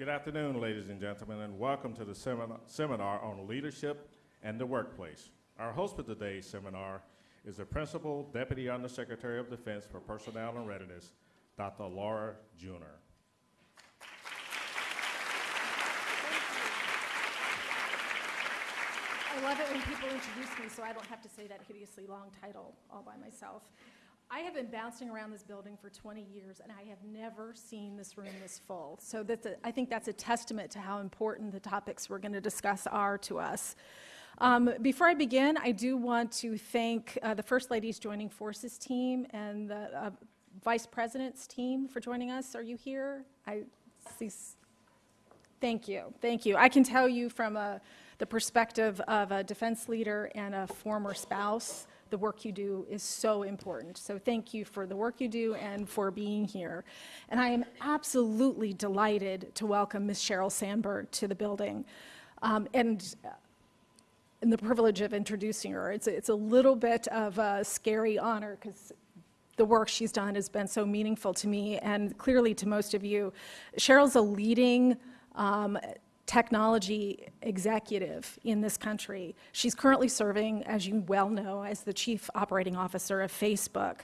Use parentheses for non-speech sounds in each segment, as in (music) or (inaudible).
Good afternoon, ladies and gentlemen, and welcome to the seminar, on leadership and the workplace. Our host for today's seminar is the Principal Deputy Undersecretary of Defense for Personnel and Readiness, Dr. Laura Junor. I love it when people introduce me so I don't have to say that hideously long title all by myself. I have been bouncing around this building for 20 years and I have never seen this room this full. So that's a, I think that's a testament to how important the topics we're going to discuss are to us. Um, before I begin, I do want to thank uh, the First Lady's Joining Forces team and the uh, Vice President's team for joining us. Are you here? I see. Thank you. Thank you. I can tell you from a the perspective of a defense leader and a former spouse, the work you do is so important. So thank you for the work you do and for being here. And I am absolutely delighted to welcome Ms. Sheryl Sandberg to the building. Um, and and the privilege of introducing her. It's a, it's a little bit of a scary honor because the work she's done has been so meaningful to me and clearly to most of you. Sheryl's a leading um, technology executive in this country. She's currently serving, as you well know, as the chief operating officer of Facebook.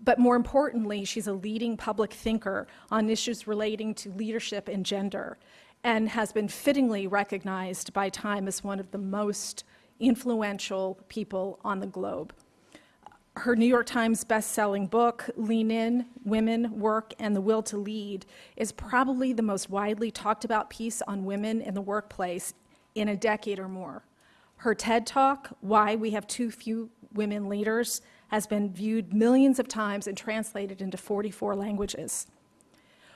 But more importantly, she's a leading public thinker on issues relating to leadership and gender and has been fittingly recognized by Time as one of the most influential people on the globe her New York Times best-selling book, Lean In, Women, Work, and the Will to Lead, is probably the most widely talked about piece on women in the workplace in a decade or more. Her TED Talk, Why We Have Too Few Women Leaders, has been viewed millions of times and translated into 44 languages.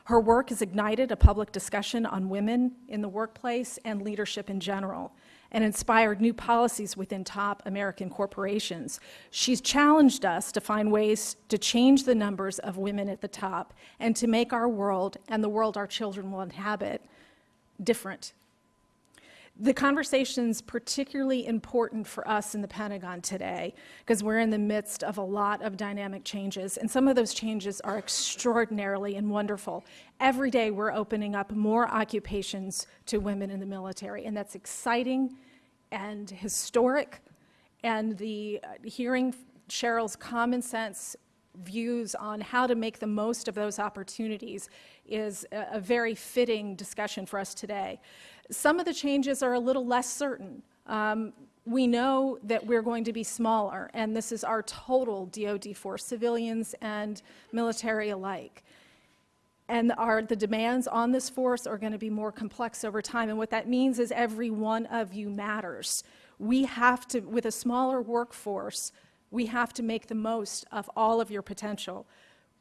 Her work has ignited a public discussion on women in the workplace and leadership in general and inspired new policies within top American corporations. She's challenged us to find ways to change the numbers of women at the top and to make our world and the world our children will inhabit different. The conversation's particularly important for us in the Pentagon today because we're in the midst of a lot of dynamic changes and some of those changes are extraordinarily and wonderful. Every day we're opening up more occupations to women in the military and that's exciting and historic and the uh, hearing Sheryl's common sense views on how to make the most of those opportunities is a, a very fitting discussion for us today. Some of the changes are a little less certain. Um, we know that we're going to be smaller, and this is our total DoD force, civilians and military alike. And our, the demands on this force are going to be more complex over time, and what that means is every one of you matters. We have to, with a smaller workforce, we have to make the most of all of your potential.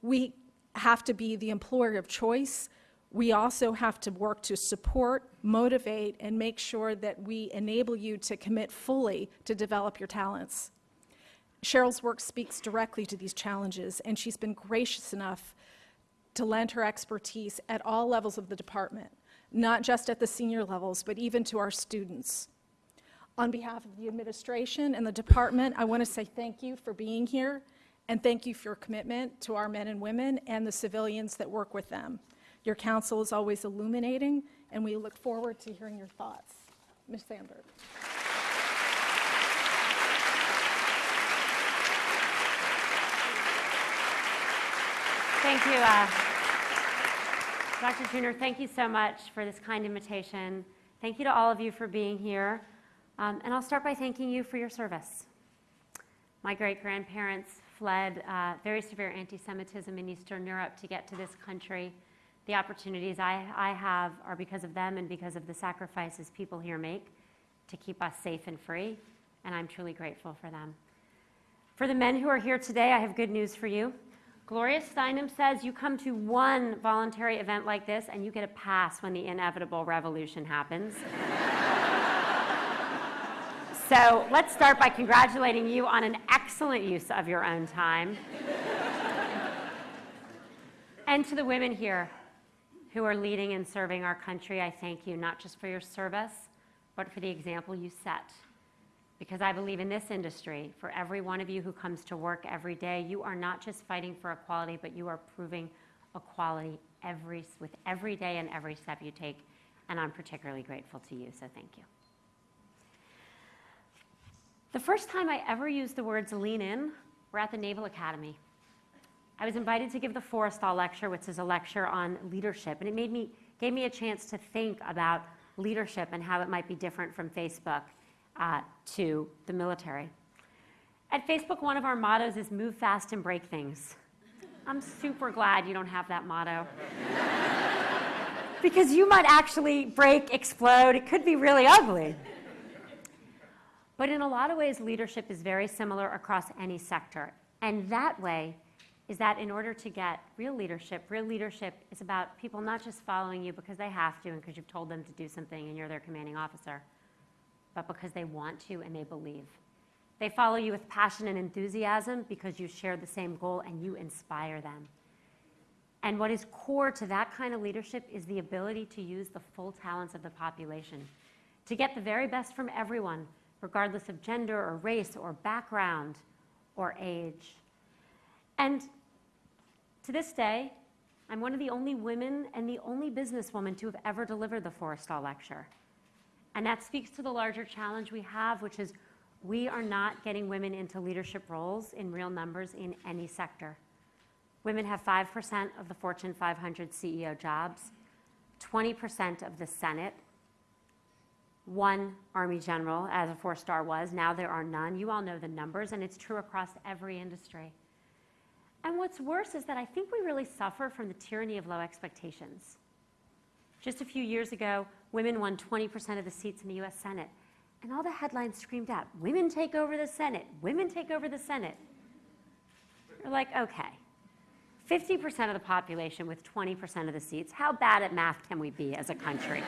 We have to be the employer of choice, we also have to work to support, motivate, and make sure that we enable you to commit fully to develop your talents. Sheryl's work speaks directly to these challenges, and she's been gracious enough to lend her expertise at all levels of the department, not just at the senior levels, but even to our students. On behalf of the administration and the department, I want to say thank you for being here, and thank you for your commitment to our men and women and the civilians that work with them. Your counsel is always illuminating, and we look forward to hearing your thoughts. Ms. Sandberg. Thank you, uh, Dr. Junor. Thank you so much for this kind invitation. Thank you to all of you for being here. Um, and I'll start by thanking you for your service. My great grandparents fled uh, very severe anti Semitism in Eastern Europe to get to this country the opportunities I, I have are because of them and because of the sacrifices people here make to keep us safe and free, and I'm truly grateful for them. For the men who are here today, I have good news for you. Gloria Steinem says you come to one voluntary event like this and you get a pass when the inevitable revolution happens. (laughs) so let's start by congratulating you on an excellent use of your own time. and to the women here, who are leading and serving our country, I thank you not just for your service, but for the example you set. Because I believe in this industry, for every one of you who comes to work every day, you are not just fighting for equality, but you are proving equality every, with every day and every step you take, and I'm particularly grateful to you, so thank you. The first time I ever used the words lean in were at the Naval Academy. I was invited to give the Forrestal Lecture, which is a lecture on leadership, and it made me, gave me a chance to think about leadership and how it might be different from Facebook uh, to the military. At Facebook, one of our mottos is move fast and break things. I'm super glad you don't have that motto. (laughs) because you might actually break, explode, it could be really ugly. But in a lot of ways, leadership is very similar across any sector. And that way is that in order to get real leadership, real leadership is about people not just following you because they have to and because you've told them to do something and you're their commanding officer, but because they want to and they believe. They follow you with passion and enthusiasm because you share the same goal and you inspire them. And what is core to that kind of leadership is the ability to use the full talents of the population, to get the very best from everyone, regardless of gender or race or background or age. And to this day, I'm one of the only women and the only businesswoman to have ever delivered the Forrestal Lecture. And that speaks to the larger challenge we have, which is we are not getting women into leadership roles in real numbers in any sector. Women have 5% of the Fortune 500 CEO jobs, 20% of the Senate, one Army general, as a four star was. Now there are none. You all know the numbers, and it's true across every industry. And what's worse is that I think we really suffer from the tyranny of low expectations. Just a few years ago, women won 20% of the seats in the US Senate. And all the headlines screamed out, women take over the Senate, women take over the Senate. You're like, okay, 50% of the population with 20% of the seats, how bad at math can we be as a country?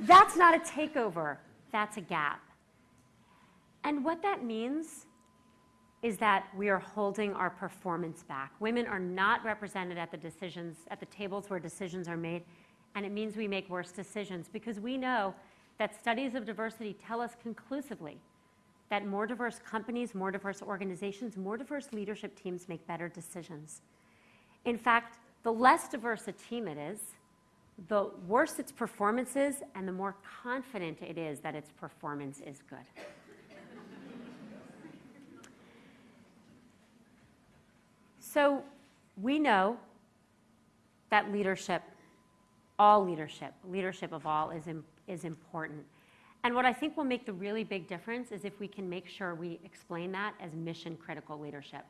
that's not a takeover, that's a gap. And what that means is that we are holding our performance back. Women are not represented at the decisions, at the tables where decisions are made, and it means we make worse decisions because we know that studies of diversity tell us conclusively that more diverse companies, more diverse organizations, more diverse leadership teams make better decisions. In fact, the less diverse a team it is, the worse its performance is, and the more confident it is that its performance is good. So we know that leadership, all leadership, leadership of all, is, is important. And what I think will make the really big difference is if we can make sure we explain that as mission critical leadership.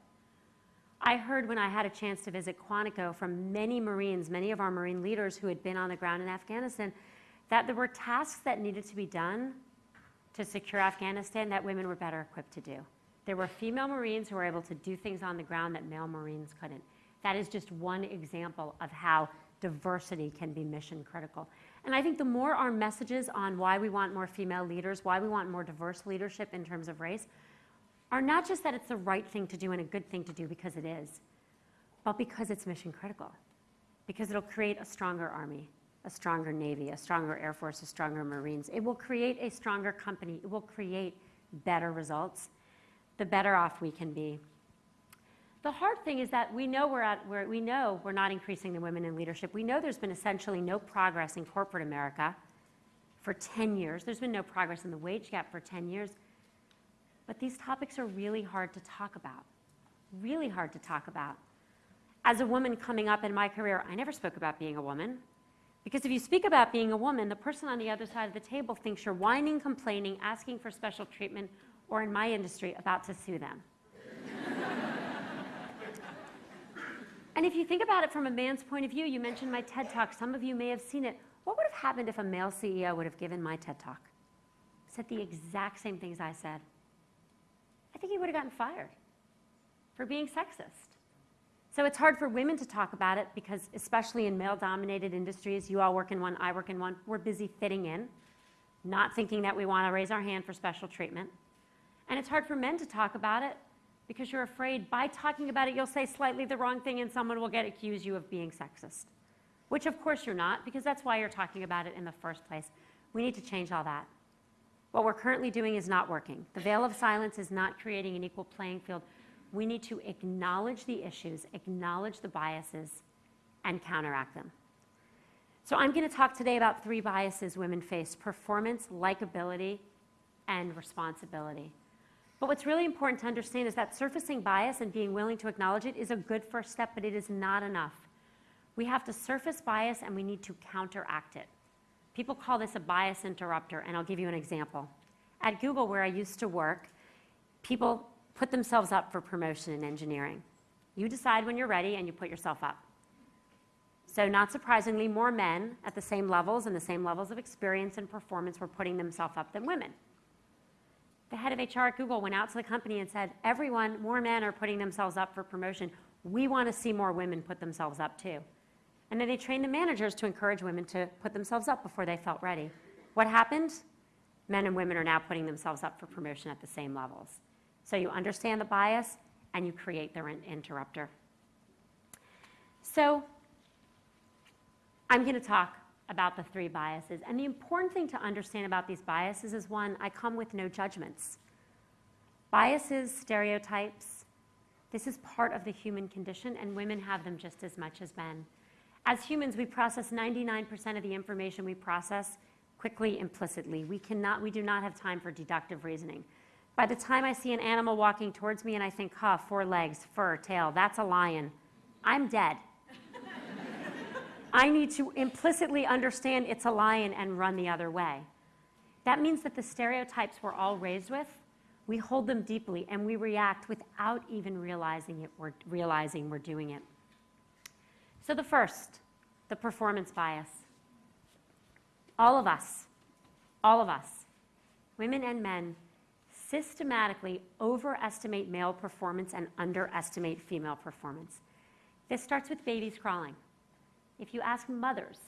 I heard when I had a chance to visit Quantico from many Marines, many of our Marine leaders who had been on the ground in Afghanistan, that there were tasks that needed to be done to secure Afghanistan that women were better equipped to do. There were female Marines who were able to do things on the ground that male Marines couldn't. That is just one example of how diversity can be mission critical. And I think the more our messages on why we want more female leaders, why we want more diverse leadership in terms of race, are not just that it's the right thing to do and a good thing to do because it is, but because it's mission critical. Because it'll create a stronger army, a stronger navy, a stronger air force, a stronger marines. It will create a stronger company. It will create better results. The better off we can be. The hard thing is that we know we're at we know we're not increasing the women in leadership. We know there's been essentially no progress in corporate America for 10 years. There's been no progress in the wage gap for 10 years. But these topics are really hard to talk about. Really hard to talk about. As a woman coming up in my career, I never spoke about being a woman. Because if you speak about being a woman, the person on the other side of the table thinks you're whining, complaining, asking for special treatment, or in my industry, about to sue them. and if you think about it from a man's point of view, you mentioned my TED Talk. Some of you may have seen it. What would have happened if a male CEO would have given my TED Talk? Said the exact same things I said. I think he would have gotten fired for being sexist. So it's hard for women to talk about it because, especially in male dominated industries, you all work in one, I work in one, we're busy fitting in, not thinking that we want to raise our hand for special treatment. And it's hard for men to talk about it because you're afraid by talking about it, you'll say slightly the wrong thing and someone will get accused you of being sexist. Which, of course, you're not because that's why you're talking about it in the first place. We need to change all that. What we're currently doing is not working. The veil of silence is not creating an equal playing field. We need to acknowledge the issues, acknowledge the biases, and counteract them. So I'm going to talk today about three biases women face performance, likability, and responsibility. But what's really important to understand is that surfacing bias and being willing to acknowledge it is a good first step, but it is not enough. We have to surface bias and we need to counteract it. People call this a bias interrupter, and I'll give you an example. At Google, where I used to work, people put themselves up for promotion in engineering. You decide when you're ready and you put yourself up. So, not surprisingly, more men at the same levels and the same levels of experience and performance were putting themselves up than women. The head of HR at Google went out to the company and said, Everyone, more men are putting themselves up for promotion. We want to see more women put themselves up too. And then they trained the managers to encourage women to put themselves up before they felt ready. What happened? Men and women are now putting themselves up for promotion at the same levels. So you understand the bias and you create the interrupter. So I'm going to talk about the three biases. And the important thing to understand about these biases is one, I come with no judgments. Biases, stereotypes, this is part of the human condition, and women have them just as much as men. As humans, we process 99% of the information we process quickly, implicitly. We, cannot, we do not have time for deductive reasoning. By the time I see an animal walking towards me and I think, huh, four legs, fur, tail, that's a lion, I'm dead. I need to implicitly understand it's a lion and run the other way. That means that the stereotypes we're all raised with, we hold them deeply and we react without even realizing it, we're realizing we're doing it. So the first, the performance bias. All of us, all of us, women and men, systematically overestimate male performance and underestimate female performance. This starts with babies crawling. If you ask mothers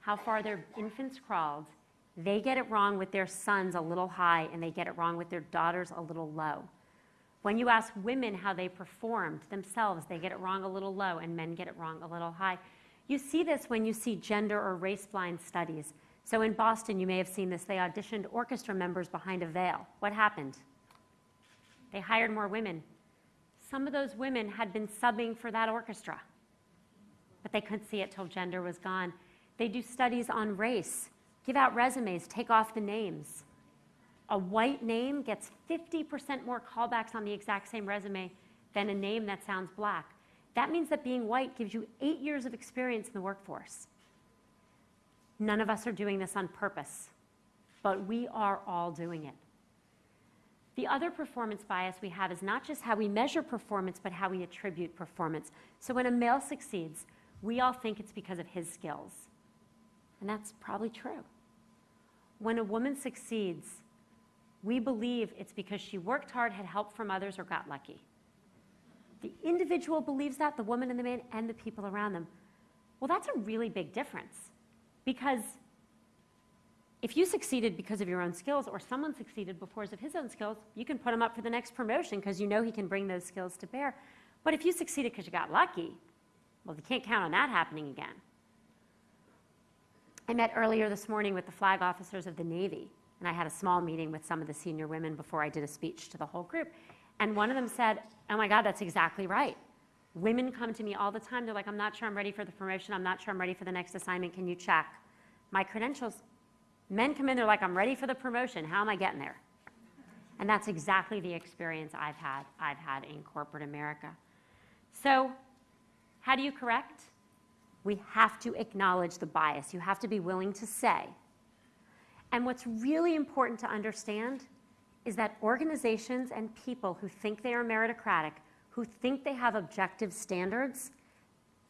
how far their infants crawled, they get it wrong with their sons a little high and they get it wrong with their daughters a little low. When you ask women how they performed themselves, they get it wrong a little low and men get it wrong a little high. You see this when you see gender or race blind studies. So in Boston, you may have seen this. They auditioned orchestra members behind a veil. What happened? They hired more women. Some of those women had been subbing for that orchestra but they couldn't see it till gender was gone. They do studies on race, give out resumes, take off the names. A white name gets 50% more callbacks on the exact same resume than a name that sounds black. That means that being white gives you eight years of experience in the workforce. None of us are doing this on purpose, but we are all doing it. The other performance bias we have is not just how we measure performance, but how we attribute performance. So when a male succeeds, we all think it's because of his skills. And that's probably true. When a woman succeeds, we believe it's because she worked hard, had help from others, or got lucky. The individual believes that, the woman and the man, and the people around them. Well, that's a really big difference because if you succeeded because of your own skills or someone succeeded because of his own skills, you can put him up for the next promotion because you know he can bring those skills to bear. But if you succeeded because you got lucky, well, you can't count on that happening again. I met earlier this morning with the flag officers of the Navy, and I had a small meeting with some of the senior women before I did a speech to the whole group. And one of them said, Oh my God, that's exactly right. Women come to me all the time. They're like, I'm not sure I'm ready for the promotion. I'm not sure I'm ready for the next assignment. Can you check my credentials? Men come in, they're like, I'm ready for the promotion. How am I getting there? And that's exactly the experience I've had, I've had in corporate America. So how do you correct? We have to acknowledge the bias. You have to be willing to say. And what's really important to understand is that organizations and people who think they are meritocratic, who think they have objective standards,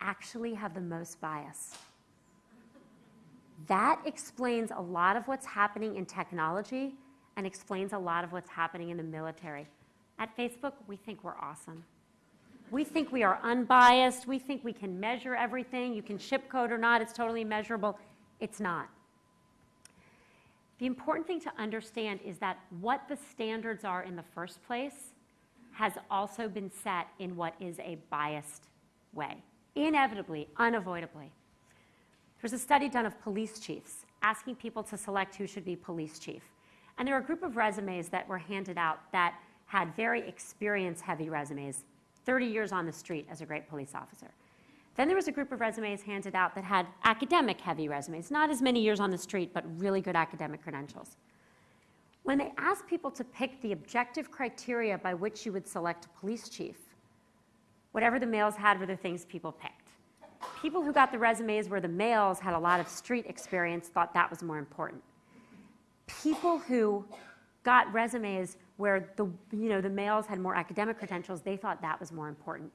actually have the most bias. That explains a lot of what's happening in technology and explains a lot of what's happening in the military. At Facebook, we think we're awesome. We think we are unbiased. We think we can measure everything. You can ship code or not, it's totally measurable. It's not. The important thing to understand is that what the standards are in the first place has also been set in what is a biased way, inevitably, unavoidably. There's a study done of police chiefs asking people to select who should be police chief. And there were a group of resumes that were handed out that had very experience heavy resumes 30 years on the street as a great police officer. Then there was a group of resumes handed out that had academic heavy resumes, not as many years on the street, but really good academic credentials. When they asked people to pick the objective criteria by which you would select a police chief, whatever the males had were the things people picked. People who got the resumes where the males had a lot of street experience thought that was more important. People who got resumes where the, you know, the males had more academic credentials, they thought that was more important.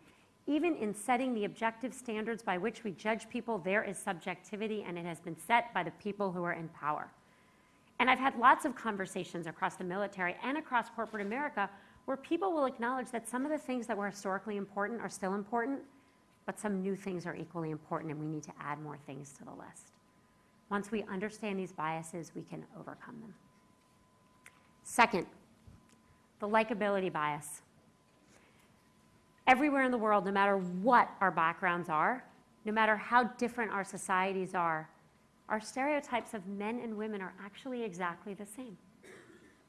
Even in setting the objective standards by which we judge people, there is subjectivity, and it has been set by the people who are in power. And I've had lots of conversations across the military and across corporate America where people will acknowledge that some of the things that were historically important are still important, but some new things are equally important, and we need to add more things to the list. Once we understand these biases, we can overcome them. Second, the likability bias. Everywhere in the world, no matter what our backgrounds are, no matter how different our societies are, our stereotypes of men and women are actually exactly the same.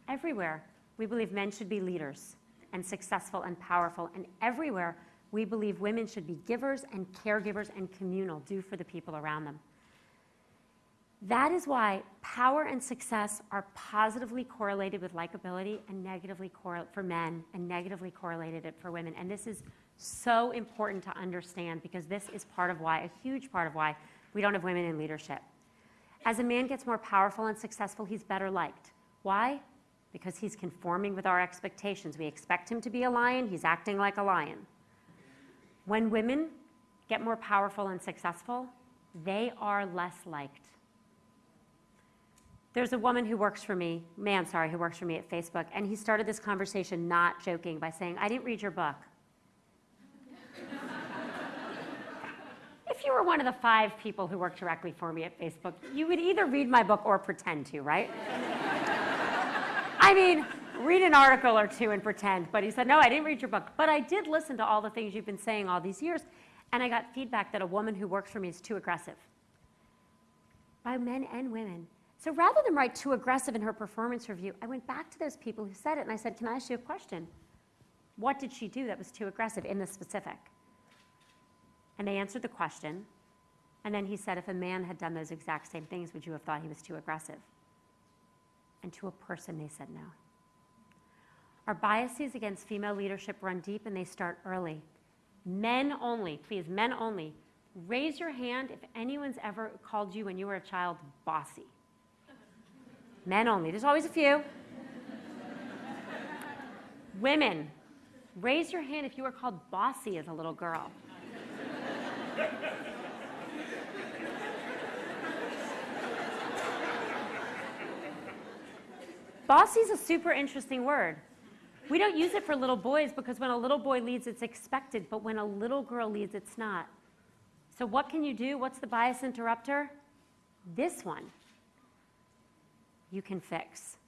Everywhere, we believe men should be leaders and successful and powerful, and everywhere, we believe women should be givers and caregivers and communal, do for the people around them. That is why power and success are positively correlated with likability and negatively correlated for men and negatively correlated for women. And this is so important to understand because this is part of why, a huge part of why, we don't have women in leadership. As a man gets more powerful and successful, he's better liked. Why? Because he's conforming with our expectations. We expect him to be a lion, he's acting like a lion. When women get more powerful and successful, they are less liked. There's a woman who works for me, man, sorry, who works for me at Facebook, and he started this conversation not joking by saying, I didn't read your book. (laughs) if you were one of the five people who work directly for me at Facebook, you would either read my book or pretend to, right? (laughs) I mean, read an article or two and pretend. But he said, No, I didn't read your book. But I did listen to all the things you've been saying all these years. And I got feedback that a woman who works for me is too aggressive by men and women. So rather than write too aggressive in her performance review, I went back to those people who said it and I said, Can I ask you a question? What did she do that was too aggressive in the specific? And they answered the question. And then he said, If a man had done those exact same things, would you have thought he was too aggressive? And to a person, they said no. Our biases against female leadership run deep and they start early. Men only, please, men only. Raise your hand if anyone's ever called you when you were a child bossy. Men only. There's always a few. Women, raise your hand if you were called bossy as a little girl. bossy is a super interesting word. We don't use it for little boys because when a little boy leads, it's expected, but when a little girl leads, it's not. So, what can you do? What's the bias interrupter? This one you can fix.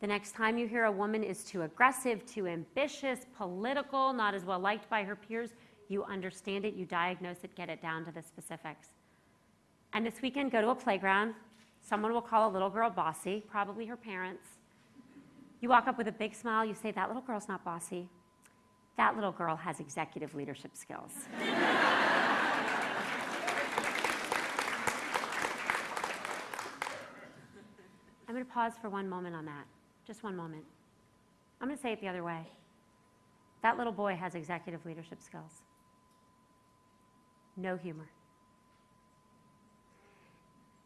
The next time you hear a woman is too aggressive, too ambitious, political, not as well liked by her peers, you understand it, you diagnose it, get it down to the specifics. And this weekend, go to a playground. Someone will call a little girl bossy, probably her parents. You walk up with a big smile, you say, That little girl's not bossy. That little girl has executive leadership skills. (laughs) I'm going to pause for one moment on that. Just one moment. I'm going to say it the other way. That little boy has executive leadership skills. No humor.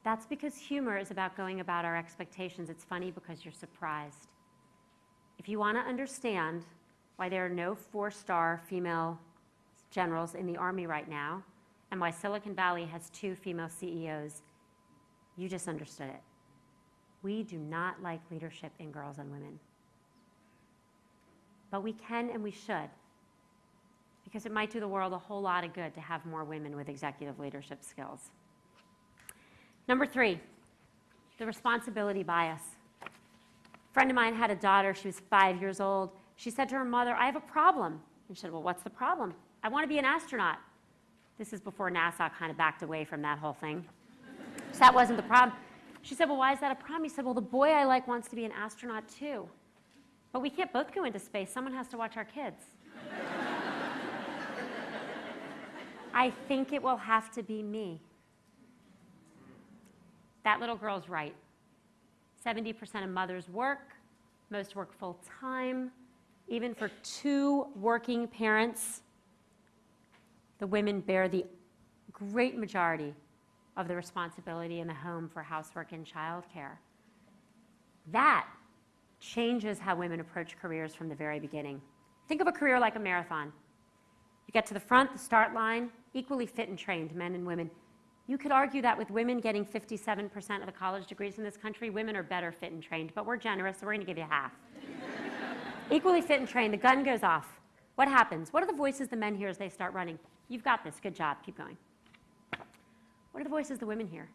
That's because humor is about going about our expectations. It's funny because you're surprised. If you want to understand why there are no four star female generals in the Army right now, and why Silicon Valley has two female CEOs, you just understood it. We do not like leadership in girls and women. But we can and we should, because it might do the world a whole lot of good to have more women with executive leadership skills. Number three, the responsibility bias. A friend of mine had a daughter, she was five years old. She said to her mother, I have a problem. And she said, Well, what's the problem? I want to be an astronaut. This is before NASA kind of backed away from that whole thing. So that wasn't the problem. She said, Well, why is that a problem? He said, Well, the boy I like wants to be an astronaut too. But we can't both go into space. Someone has to watch our kids. (laughs) I think it will have to be me. That little girl's right. 70% of mothers work, most work full time. Even for two working parents, the women bear the great majority of the responsibility in the home for housework and childcare. That changes how women approach careers from the very beginning. Think of a career like a marathon. You get to the front, the start line, equally fit and trained, men and women. You could argue that with women getting 57% of the college degrees in this country, women are better fit and trained, but we're generous, so we're going to give you half. (laughs) equally fit and trained, the gun goes off. What happens? What are the voices the men hear as they start running? You've got this, good job, keep going. What are the voices the women hear?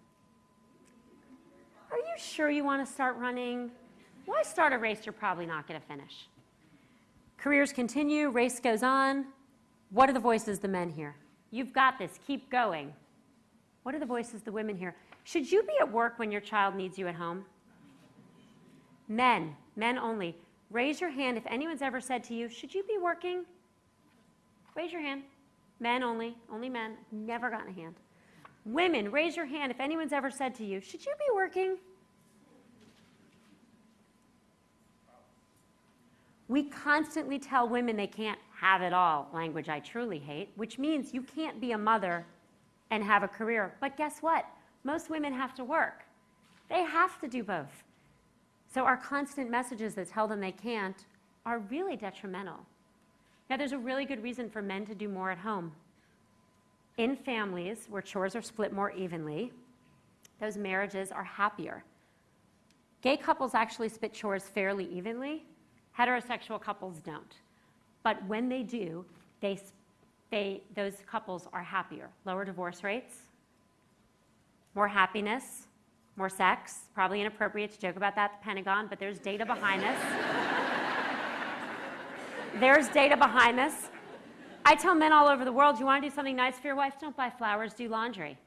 Are you sure you want to start running? Why start a race you're probably not going to finish? Careers continue, race goes on. What are the voices the men hear? You've got this, keep going. What are the voices the women hear? Should you be at work when your child needs you at home? Men, men only. Raise your hand if anyone's ever said to you, Should you be working? Raise your hand. Men only, only men. Never gotten a hand. Women, raise your hand if anyone's ever said to you, Should you be working? We constantly tell women they can't have it all, language I truly hate, which means you can't be a mother and have a career. But guess what? Most women have to work. They have to do both. So our constant messages that tell them they can't are really detrimental. Now, there's a really good reason for men to do more at home. In families where chores are split more evenly, those marriages are happier. Gay couples actually split chores fairly evenly, heterosexual couples don't. But when they do, they, they, those couples are happier. Lower divorce rates, more happiness, more sex. Probably inappropriate to joke about that at the Pentagon, but there's data behind this. (laughs) there's data behind this. I tell men all over the world, you want to do something nice for your wife? Don't buy flowers, do laundry.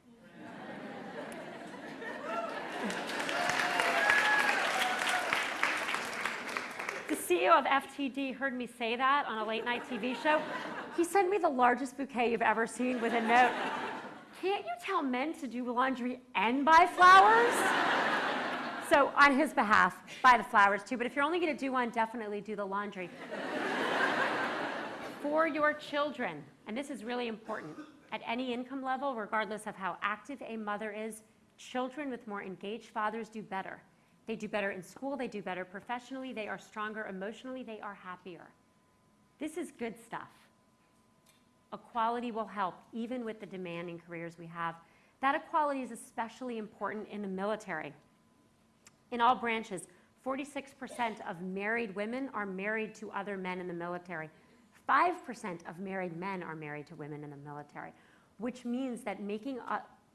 the CEO of FTD heard me say that on a late night TV show. He sent me the largest bouquet you've ever seen with a note. Can't you tell men to do laundry and buy flowers? so, on his behalf, buy the flowers too. But if you're only going to do one, definitely do the laundry. For your children, and this is really important, at any income level, regardless of how active a mother is, children with more engaged fathers do better. They do better in school, they do better professionally, they are stronger emotionally, they are happier. This is good stuff. Equality will help even with the demanding careers we have. That equality is especially important in the military. In all branches, 46% of married women are married to other men in the military. 5% of married men are married to women in the military, which means that making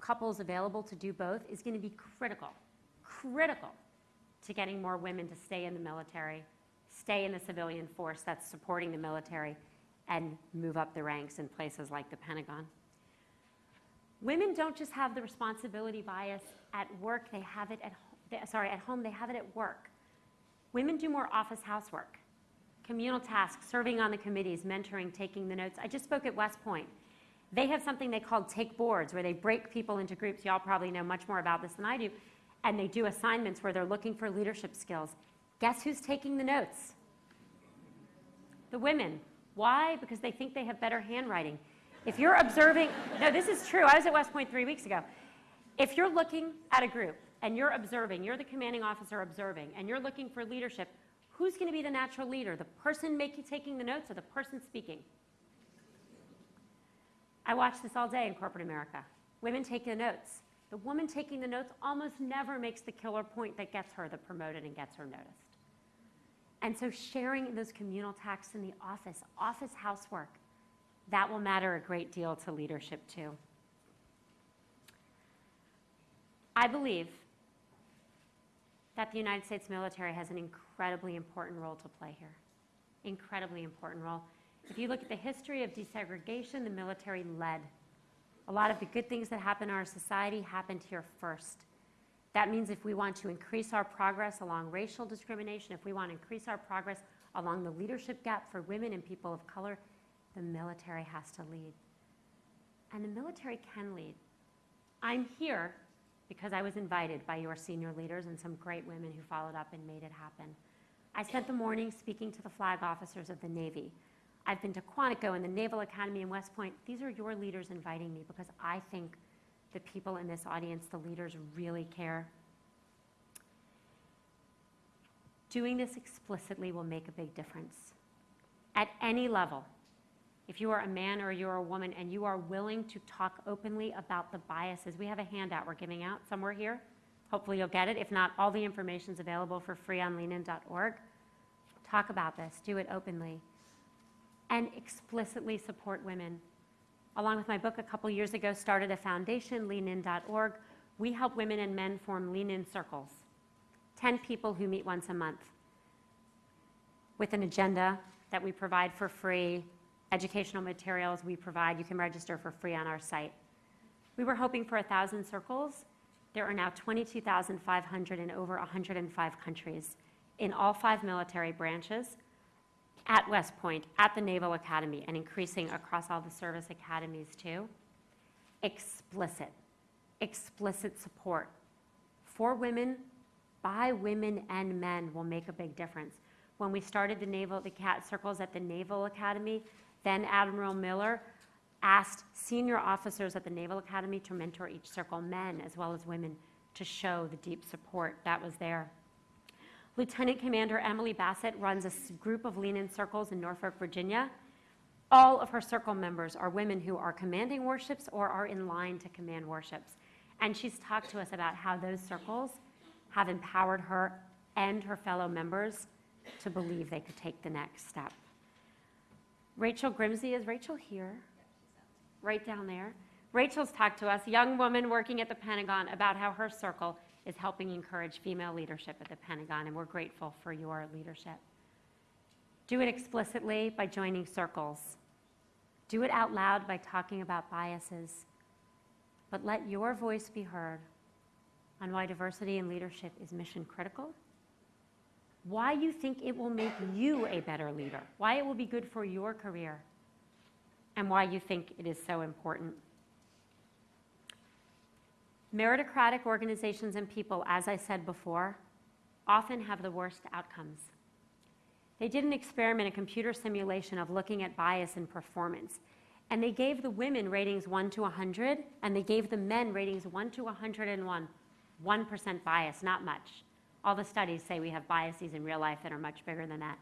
couples available to do both is going to be critical, critical to getting more women to stay in the military, stay in the civilian force that's supporting the military, and move up the ranks in places like the Pentagon. Women don't just have the responsibility bias at work, they have it at sorry, at home, they have it at work. Women do more office housework, communal tasks, serving on the committees, mentoring, taking the notes. I just spoke at West Point. They have something they call take boards where they break people into groups. Y'all probably know much more about this than I do and they do assignments where they're looking for leadership skills. Guess who's taking the notes? The women. Why? Because they think they have better handwriting. If you're observing, no, this is true. I was at West Point three weeks ago. If you're looking at a group and you're observing, you're the commanding officer observing, and you're looking for leadership, who's going to be the natural leader? The person making, taking the notes or the person speaking? I watch this all day in corporate America. Women take the notes. The woman taking the notes almost never makes the killer point that gets her the promoted and gets her noticed. And so sharing those communal tasks in the office, office housework, that will matter a great deal to leadership too. I believe that the United States military has an incredibly important role to play here. Incredibly important role. If you look at the history of desegregation, the military led a lot of the good things that happen in our society happened here first. That means if we want to increase our progress along racial discrimination, if we want to increase our progress along the leadership gap for women and people of color, the military has to lead. And the military can lead. I'm here because I was invited by your senior leaders and some great women who followed up and made it happen. I spent the morning speaking to the flag officers of the Navy. I've been to Quantico and the Naval Academy in West Point. These are your leaders inviting me because I think the people in this audience, the leaders, really care. Doing this explicitly will make a big difference. At any level, if you are a man or you're a woman and you are willing to talk openly about the biases, we have a handout we're giving out somewhere here. Hopefully you'll get it. If not, all the information is available for free on leanin.org. Talk about this, do it openly, and explicitly support women. Along with my book a couple years ago, started a foundation, leanin.org. We help women and men form lean in circles. 10 people who meet once a month with an agenda that we provide for free, educational materials we provide. You can register for free on our site. We were hoping for 1,000 circles. There are now 22,500 in over 105 countries in all five military branches, at West Point, at the Naval Academy, and increasing across all the service academies too. Explicit, explicit support for women, by women and men will make a big difference. When we started the naval, the cat circles at the Naval Academy, then Admiral Miller asked senior officers at the Naval Academy to mentor each circle, men as well as women, to show the deep support that was there. Lieutenant Commander Emily Bassett runs a group of lean-in circles in Norfolk, Virginia. All of her circle members are women who are commanding warships or are in line to command warships. And she's talked to us about how those circles have empowered her and her fellow members to believe they could take the next step. Rachel Grimsey, is Rachel here? Right down there. Rachel's talked to us, a young woman working at the Pentagon, about how her circle is helping encourage female leadership at the Pentagon, and we're grateful for your leadership. Do it explicitly by joining circles. Do it out loud by talking about biases. But let your voice be heard on why diversity in leadership is mission critical, why you think it will make you a better leader, why it will be good for your career, and why you think it is so important. Meritocratic organizations and people, as I said before, often have the worst outcomes. They did an experiment, a computer simulation of looking at bias in performance. And they gave the women ratings 1 to 100, and they gave the men ratings 1 to 101. 1% bias, not much. All the studies say we have biases in real life that are much bigger than that.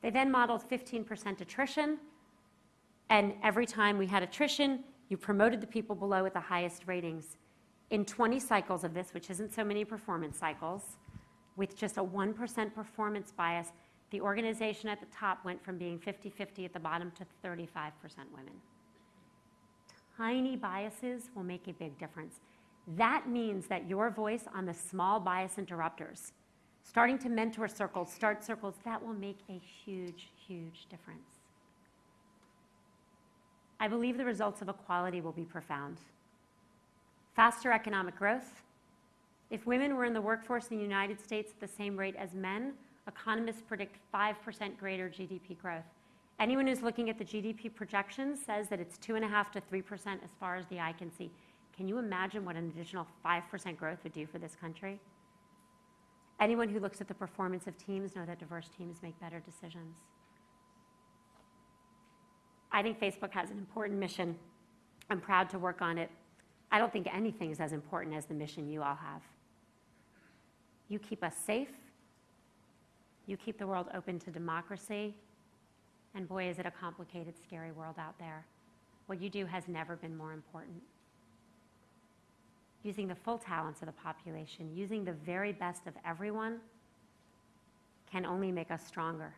They then modeled 15% attrition, and every time we had attrition, you promoted the people below with the highest ratings. In 20 cycles of this, which isn't so many performance cycles, with just a 1% performance bias, the organization at the top went from being 50 50 at the bottom to 35% women. Tiny biases will make a big difference. That means that your voice on the small bias interrupters, starting to mentor circles, start circles, that will make a huge, huge difference. I believe the results of equality will be profound. Faster economic growth. If women were in the workforce in the United States at the same rate as men, economists predict 5% greater GDP growth. Anyone who's looking at the GDP projections says that it's 2.5 to 3% as far as the eye can see. Can you imagine what an additional 5% growth would do for this country? Anyone who looks at the performance of teams know that diverse teams make better decisions. I think Facebook has an important mission. I'm proud to work on it. I don't think anything is as important as the mission you all have. You keep us safe. You keep the world open to democracy. And boy, is it a complicated, scary world out there. What you do has never been more important. Using the full talents of the population, using the very best of everyone, can only make us stronger.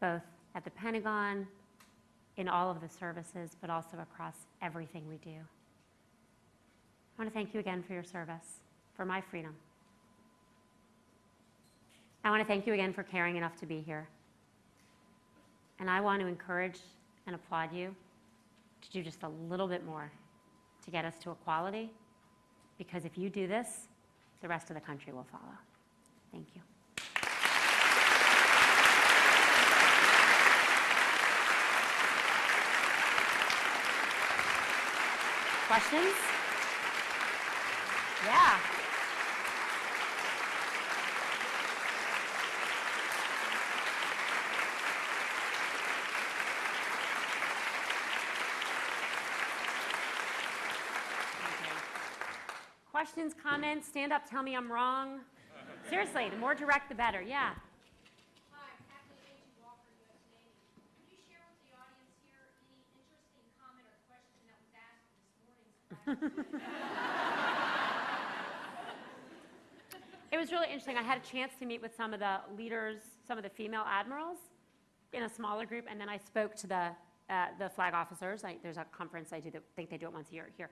Both at the Pentagon, in all of the services, but also across everything we do. I want to thank you again for your service, for my freedom. I want to thank you again for caring enough to be here. And I want to encourage and applaud you to do just a little bit more to get us to equality because if you do this, the rest of the country will follow. Thank you. Questions? Yeah. Questions, comments, stand up, tell me I'm wrong. Seriously, the more direct, the better, yeah. It was really interesting. I had a chance to meet with some of the leaders, some of the female admirals in a smaller group, and then I spoke to the, uh, the flag officers. I, there's a conference I do that, think they do it once a year here.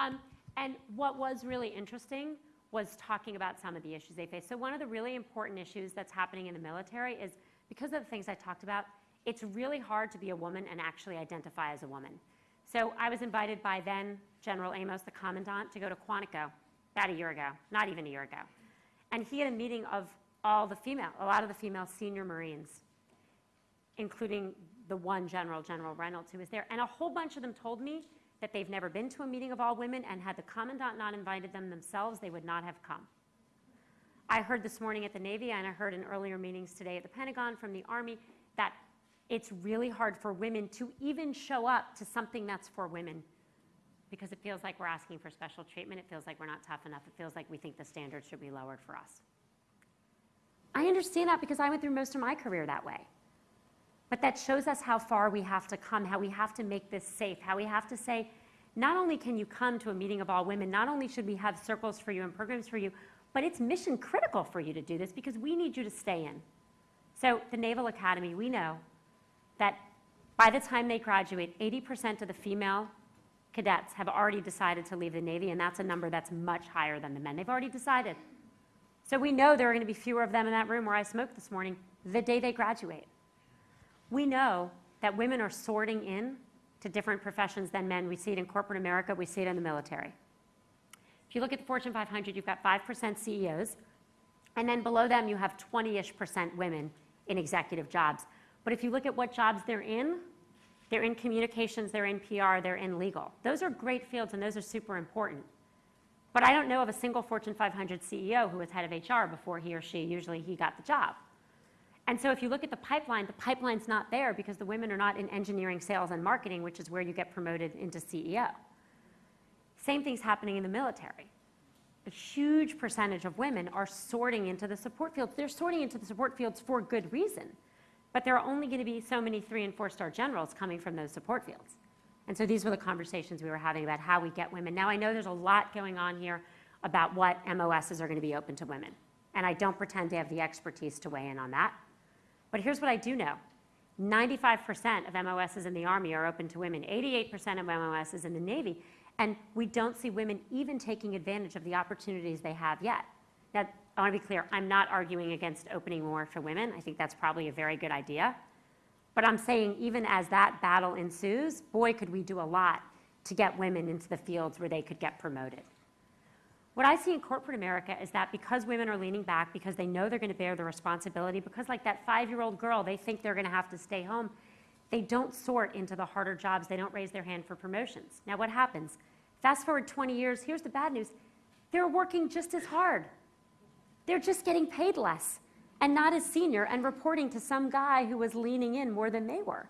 Um, and what was really interesting was talking about some of the issues they face. So one of the really important issues that's happening in the military is because of the things I talked about, it's really hard to be a woman and actually identify as a woman. So I was invited by then General Amos, the commandant, to go to Quantico about a year ago, not even a year ago. And he had a meeting of all the female, a lot of the female senior Marines, including the one general, General Reynolds, who was there. And a whole bunch of them told me that they've never been to a meeting of all women, and had the commandant not invited them themselves, they would not have come. I heard this morning at the Navy, and I heard in earlier meetings today at the Pentagon from the Army, that it's really hard for women to even show up to something that's for women because it feels like we're asking for special treatment. It feels like we're not tough enough. It feels like we think the standards should be lowered for us. I understand that because I went through most of my career that way. But that shows us how far we have to come, how we have to make this safe, how we have to say, not only can you come to a meeting of all women, not only should we have circles for you and programs for you, but it's mission critical for you to do this because we need you to stay in. So, the Naval Academy, we know that by the time they graduate, 80% of the female cadets have already decided to leave the Navy, and that's a number that's much higher than the men. They've already decided. So, we know there are going to be fewer of them in that room where I smoked this morning the day they graduate. We know that women are sorting in to different professions than men. We see it in corporate America, we see it in the military. If you look at the Fortune 500, you've got 5% CEOs, and then below them you have 20-ish percent women in executive jobs. But if you look at what jobs they're in, they're in communications, they're in PR, they're in legal. Those are great fields and those are super important. But I don't know of a single Fortune 500 CEO who was head of HR before he or she, usually he got the job. And so if you look at the pipeline, the pipeline's not there because the women are not in engineering, sales, and marketing, which is where you get promoted into CEO. Same thing's happening in the military. A huge percentage of women are sorting into the support fields. They're sorting into the support fields for good reason. But there are only going to be so many three and four star generals coming from those support fields. And so these were the conversations we were having about how we get women. Now I know there's a lot going on here about what MOSs are going to be open to women. And I don't pretend to have the expertise to weigh in on that. But here's what I do know 95% of MOSs in the Army are open to women, 88% of MOSs in the Navy, and we don't see women even taking advantage of the opportunities they have yet. Now, I want to be clear, I'm not arguing against opening more for women. I think that's probably a very good idea. But I'm saying, even as that battle ensues, boy, could we do a lot to get women into the fields where they could get promoted. What I see in corporate America is that because women are leaning back, because they know they're going to bear the responsibility, because like that five-year-old girl, they think they're going to have to stay home, they don't sort into the harder jobs. They don't raise their hand for promotions. Now, what happens? Fast forward 20 years, here's the bad news. They're working just as hard. They're just getting paid less and not as senior and reporting to some guy who was leaning in more than they were.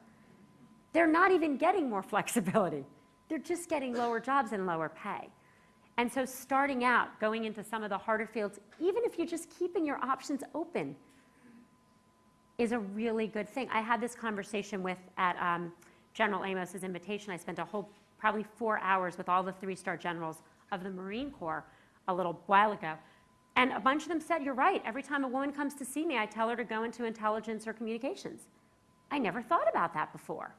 They're not even getting more (laughs) flexibility. They're just getting lower jobs and lower pay. And so starting out, going into some of the harder fields, even if you're just keeping your options open, is a really good thing. I had this conversation with, at um, General Amos's invitation, I spent a whole, probably four hours with all the three-star generals of the Marine Corps a little while ago. And a bunch of them said, you're right, every time a woman comes to see me, I tell her to go into intelligence or communications. I never thought about that before.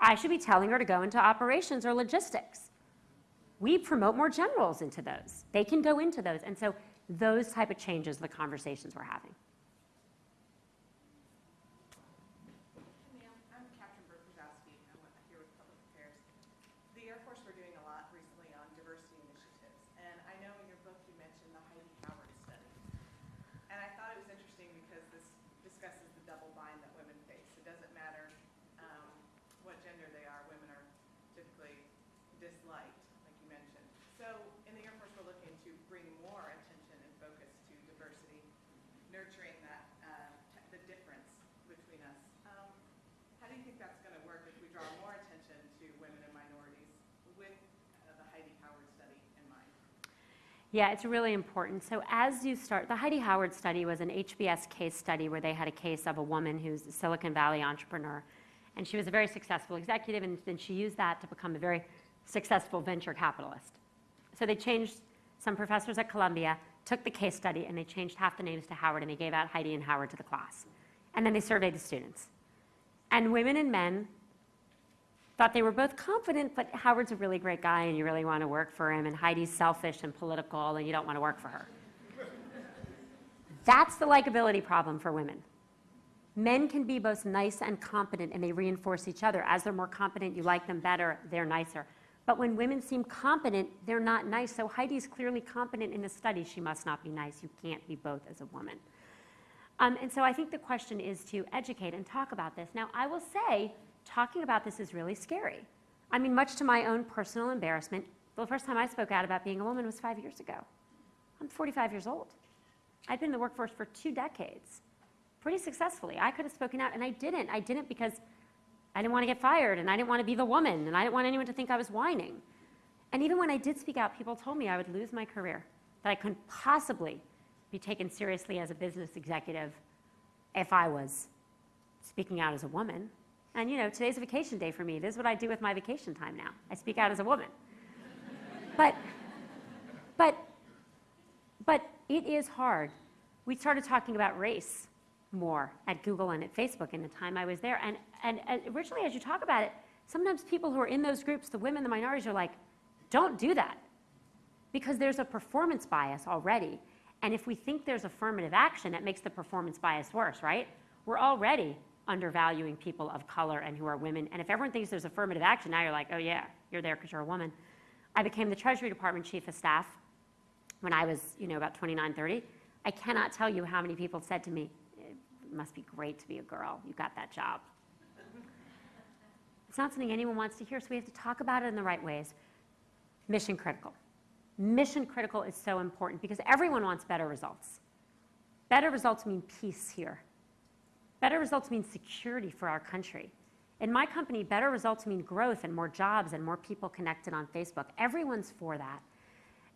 I should be telling her to go into operations or logistics we promote more generals into those. They can go into those. And so those type of changes, the conversations we're having. Ma'am, I'm Captain Brooke Brzezowski. I'm with- here with Public Affairs. The Air Force, we're doing a lot recently on diversity initiatives. And I know in your book you mentioned the Heidi Howard study. And I thought it was interesting because this discusses the double bind that women face. It doesn't matter um, what gender they are, women are typically disliked. Like nurturing that, uh, t- the difference between us. Um, How do you think that's going to work if we draw more attention to women and minorities with uh, the Heidi Howard study in mind? Yeah, it's really important. So as you start, the Heidi Howard study was an HBS case study where they had a case of a woman who's a Silicon Valley entrepreneur. And she was a very successful executive, and then she used that to become a very successful venture capitalist. So they changed, some professors at Columbia took the case study and they changed half the names to Howard and they gave out Heidi and Howard to the class. And then they surveyed the students. And women and men thought they were both confident, but Howard's a really great guy and you really want to work for him, and Heidi's selfish and political and you don't want to work for her. That's the likability problem for women. Men can be both nice and competent and they reinforce each other. As they're more competent, you like them better, they're nicer. But when women seem competent, they're not nice. So Heidi's clearly competent in the study. She must not be nice. You can't be both as a woman. Um, and so I think the question is to educate and talk about this. Now, I will say, talking about this is really scary. I mean, much to my own personal embarrassment, the first time I spoke out about being a woman was five years ago. I'm 45 years old. I've been in the workforce for two decades, pretty successfully. I could have spoken out, and I didn't. I didn't because I didn't want to get fired, and I didn't want to be the woman, and I didn't want anyone to think I was whining. And even when I did speak out, people told me I would lose my career, that I couldn't possibly be taken seriously as a business executive if I was speaking out as a woman. And you know, today's a vacation day for me. This is what I do with my vacation time now. I speak out as a woman. but, but, but it is hard. We started talking about race more at Google and at Facebook in the time I was there. And, and, and originally, as you talk about it, sometimes people who are in those groups, the women, the minorities, are like, don't do that. Because there's a performance bias already. And if we think there's affirmative action, it makes the performance bias worse, right? We're already undervaluing people of color and who are women. And if everyone thinks there's affirmative action, now you're like, oh yeah, you're there because you're a woman. I became the Treasury Department Chief of Staff when I was, you know, about 29, 30. I cannot tell you how many people said to me, it must be great to be a girl. You got that job. It's not something anyone wants to hear, so we have to talk about it in the right ways. Mission critical. Mission critical is so important because everyone wants better results. Better results mean peace here. Better results mean security for our country. In my company, better results mean growth and more jobs and more people connected on Facebook. Everyone's for that.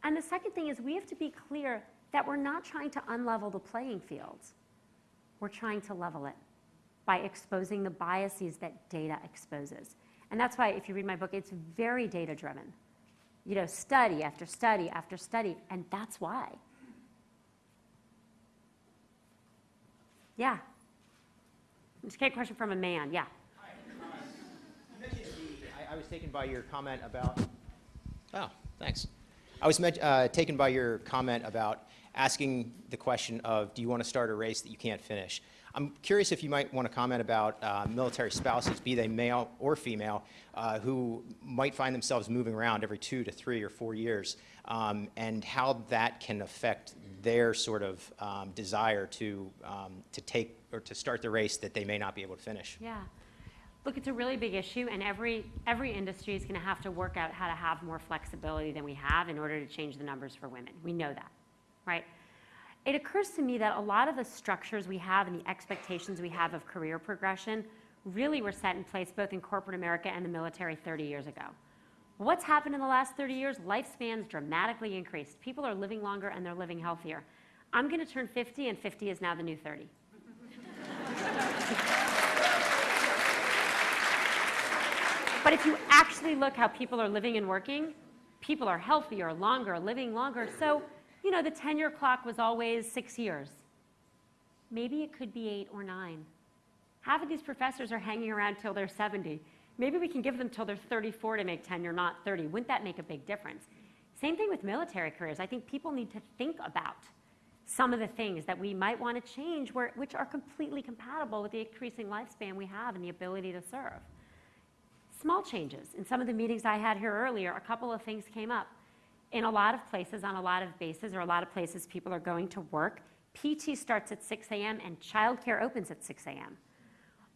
And the second thing is we have to be clear that we're not trying to unlevel the playing fields. We're trying to level it by exposing the biases that data exposes. And that's why if you read my book, it's very data driven. You know, study after study after study, and that's why. Yeah. Just get a question from a man. Yeah. You I, I was taken by your comment about. Oh, thanks. I was met, uh, taken by your comment about asking the question of, do you want to start a race that you can't finish? I'm curious if you might want to comment about uh, military spouses, be they male or female, uh, who might find themselves moving around every two to three or four years, um, and how that can affect their sort of um, desire to, um, to take or to start the race that they may not be able to finish. Yeah. Look, it's a really big issue, and every, every industry is going to have to work out how to have more flexibility than we have in order to change the numbers for women. We know that, right? It occurs to me that a lot of the structures we have and the expectations we have of career progression really were set in place both in corporate America and the military 30 years ago. What's happened in the last 30 years? Lifespans dramatically increased. People are living longer and they're living healthier. I'm going to turn 50, and 50 is now the new 30. (laughs) But if you actually look how people are living and working, people are healthier, longer, living longer. So, you know, the tenure clock was always six years. Maybe it could be eight or nine. Half of these professors are hanging around till they're 70. Maybe we can give them till they're 34 to make tenure, not 30. Wouldn't that make a big difference? Same thing with military careers. I think people need to think about some of the things that we might want to change, where, which are completely compatible with the increasing lifespan we have and the ability to serve. Small changes. In some of the meetings I had here earlier, a couple of things came up. In a lot of places, on a lot of bases, or a lot of places people are going to work, PT starts at 6 a.m. and childcare opens at 6 a.m.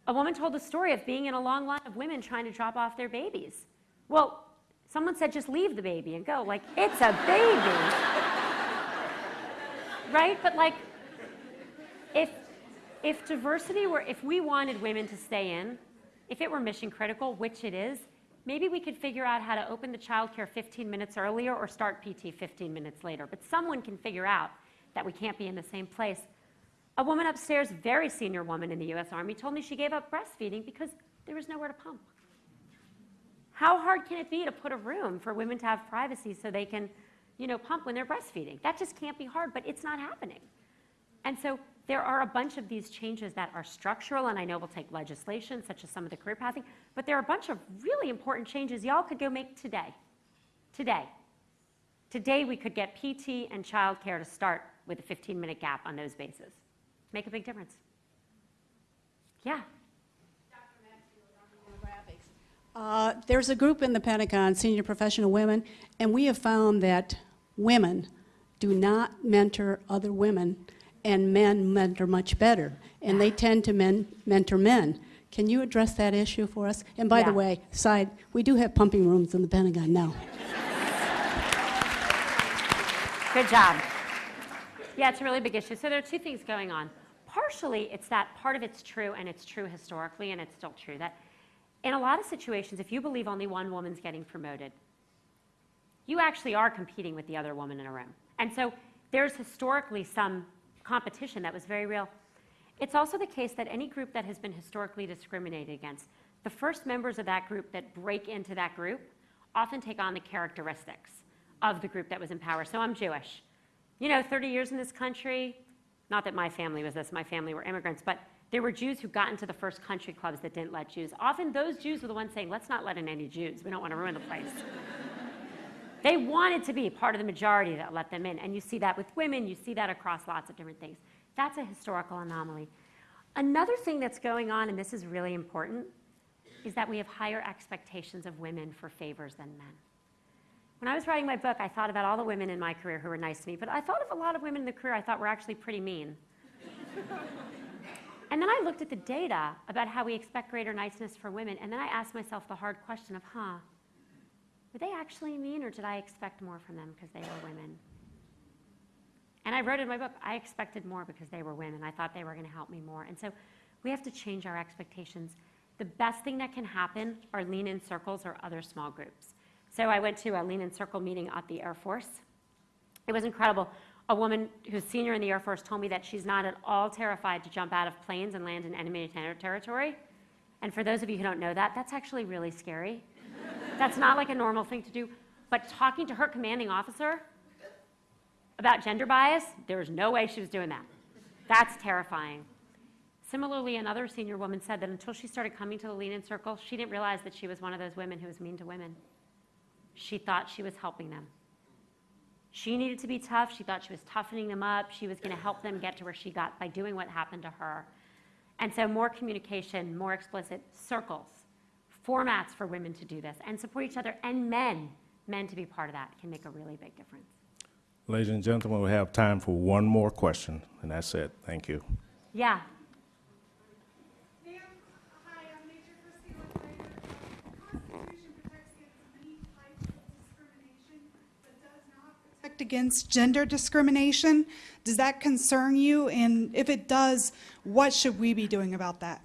A woman told the story of being in a long line of women trying to drop off their babies. Well, someone said just leave the baby and go. Like, it's a baby. right? But like, if, if diversity were, if we wanted women to stay in, if it were mission critical, which it is, maybe we could figure out how to open the childcare 15 minutes earlier or start PT 15 minutes later. But someone can figure out that we can't be in the same place. A woman upstairs, very senior woman in the US Army, told me she gave up breastfeeding because there was nowhere to pump. How hard can it be to put a room for women to have privacy so they can, you know, pump when they're breastfeeding? That just can't be hard, but it's not happening. And so there are a bunch of these changes that are structural, and I know will take legislation, such as some of the career pathing, but there are a bunch of really important changes y'all could go make today. Today. Today, we could get PT and childcare to start with a 15-minute gap on those bases. Make a big difference. Yeah. Uh, There's a group in the Pentagon, Senior Professional Women, and we have found that women do not mentor other women, and men mentor much better, and they tend to men, mentor men. Can you address that issue for us? And by the way, side, we do have pumping rooms in the Pentagon now. Good job. Yeah, it's a really big issue. So there are two things going on. Partially, it's that part of it's true, and it's true historically, and it's still true, that in a lot of situations, if you believe only one woman's getting promoted, you actually are competing with the other woman in a room. And so there's historically some competition that was very real. It's also the case that any group that has been historically discriminated against, the first members of that group that break into that group often take on the characteristics of the group that was in power. So I'm Jewish. You know, 30 years in this country, not that my family was this, my family were immigrants, but there were Jews who got into the first country clubs that didn't let Jews. Often those Jews were the ones saying, let's not let in any Jews. We don't want to ruin the place. They wanted to be part of the majority that let them in. And you see that with women, you see that across lots of different things. That's a historical anomaly. Another thing that's going on, and this is really important, is that we have higher expectations of women for favors than men. When I was writing my book, I thought about all the women in my career who were nice to me, but I thought of a lot of women in the career I thought were actually pretty mean. (laughs) and then I looked at the data about how we expect greater niceness for women, and then I asked myself the hard question of, huh, were they actually mean or did I expect more from them because they were women? And I wrote in my book, I expected more because they were women. I thought they were going to help me more. And so we have to change our expectations. The best thing that can happen are lean in circles or other small groups. So I went to a lean in circle meeting at the Air Force. It was incredible. A woman who's senior in the Air Force told me that she's not at all terrified to jump out of planes and land in enemy ter- territory. And for those of you who don't know that, that's actually really scary. That's not like a normal thing to do. But talking to her commanding officer about gender bias, there was no way she was doing that. That's terrifying. Similarly, another senior woman said that until she started coming to the Lean In Circle, she didn't realize that she was one of those women who was mean to women. She thought she was helping them. She needed to be tough. She thought she was toughening them up. She was going to help them get to where she got by doing what happened to her. And so, more communication, more explicit circles, formats for women to do this and support each other, and men, men to be part of that can make a really big difference. Ladies and gentlemen, we have time for one more question, and that's it. Thank you. Yeah. Hi, I'm Major Christina Ryder. The Constitution protects against many types of discrimination, but does not protect against gender discrimination. Does that concern you? And if it does, what should we be doing about that?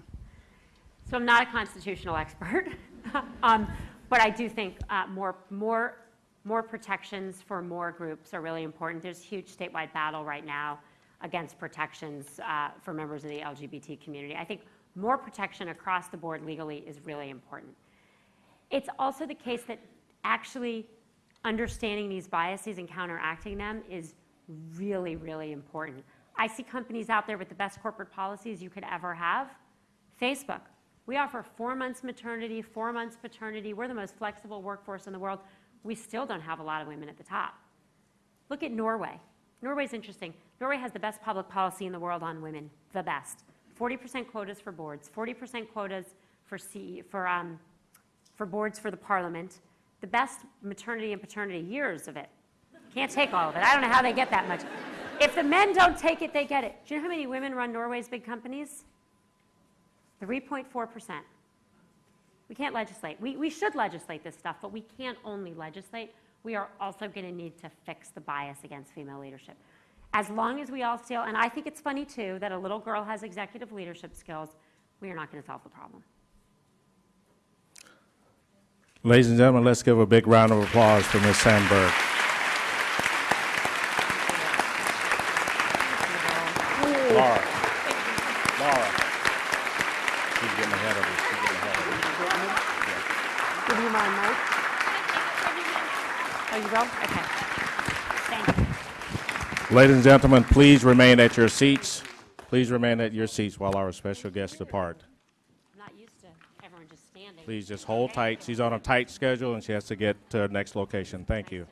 So I'm not a constitutional expert, (laughs) um, but I do think uh, more, more, more protections for more groups are really important. There's huge statewide battle right now against protections uh, for members of the LGBT community. I think more protection across the board legally is really important. It's also the case that actually understanding these biases and counteracting them is really, really important. I see companies out there with the best corporate policies you could ever have. Facebook. We offer four months maternity, four months paternity. We're the most flexible workforce in the world. We still don't have a lot of women at the top. Look at Norway. Norway's interesting. Norway has the best public policy in the world on women, the best. 40% quotas for boards, 40% quotas for, CE, for, um, for boards for the parliament, the best maternity and paternity years of it. Can't take all of it. I don't know how they get that much. If the men don't take it, they get it. Do you know how many women run Norway's big companies? 3.4%. We can't legislate. We, we should legislate this stuff, but we can't only legislate. We are also going to need to fix the bias against female leadership. As long as we all still, and I think it's funny too, that a little girl has executive leadership skills, we are not going to solve the problem. Ladies and gentlemen, let's give a big round of applause for Ms. Sandberg. Laura. Laura. She's getting ahead of us. She's getting ahead of us. Give you my mic. Oh, you? Okay. Thank you. Ladies and gentlemen, please remain at your seats. Please remain at your seats while our special guests depart. I'm not used to everyone just standing. Please just hold tight. She's on a tight schedule and she has to get to the next location. Thank you.